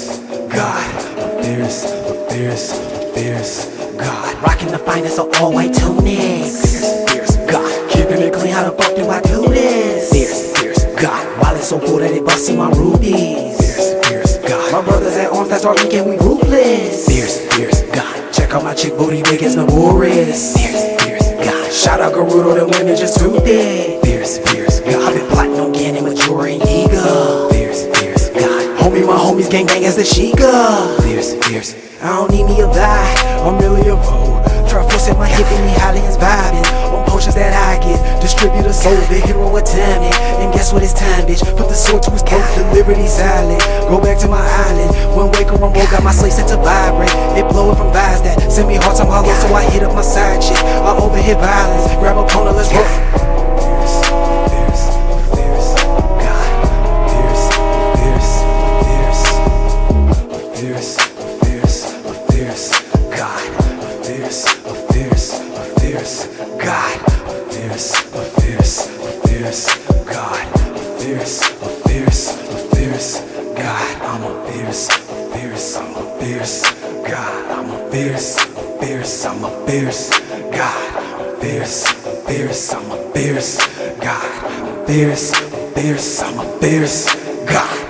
fierce God, a fierce, a fierce, a fierce God. Rocking the finest of all white tunics. Fierce, fierce God. Keeping it clean, how the fuck do I do this? Fierce, fierce God. Wallet so cool that it busting my rubies. Fierce, fierce God. My brothers at arms, that's our week and we ruthless. Fierce, fierce God. Check out my chick booty big as Naboris. Fierce, fierce God. Shout out Gerudo, the women just too thick. Fierce, fierce Homie, my homies gang gang as the Sheikah. Fierce, fierce. I don't need me a vibe, I'm really a vote. Try forcing my hip and me Hollands vibing on potions that I get. Distributor soul, the hero of timing. And guess what? It's time, bitch. Put the sword to his throat, the liberty island Go back to my island. One wake or I'm woke, got my slate set to vibrate. It blowing from vibes that send me hearts, I'm hollow, so I hit up my side chick. I overhit violence, grab a corner, let's roll. Fierce, God. A fierce, a fierce, a fierce God. A fierce, a fierce, a fierce God. A fierce, a fierce, a fierce God. I'm a fierce, a fierce, I'm a fierce God. I'm a fierce, a fierce, I'm a fierce God. A fierce, a fierce, I'm a fierce God. A fierce, a fierce, I'm a fierce God.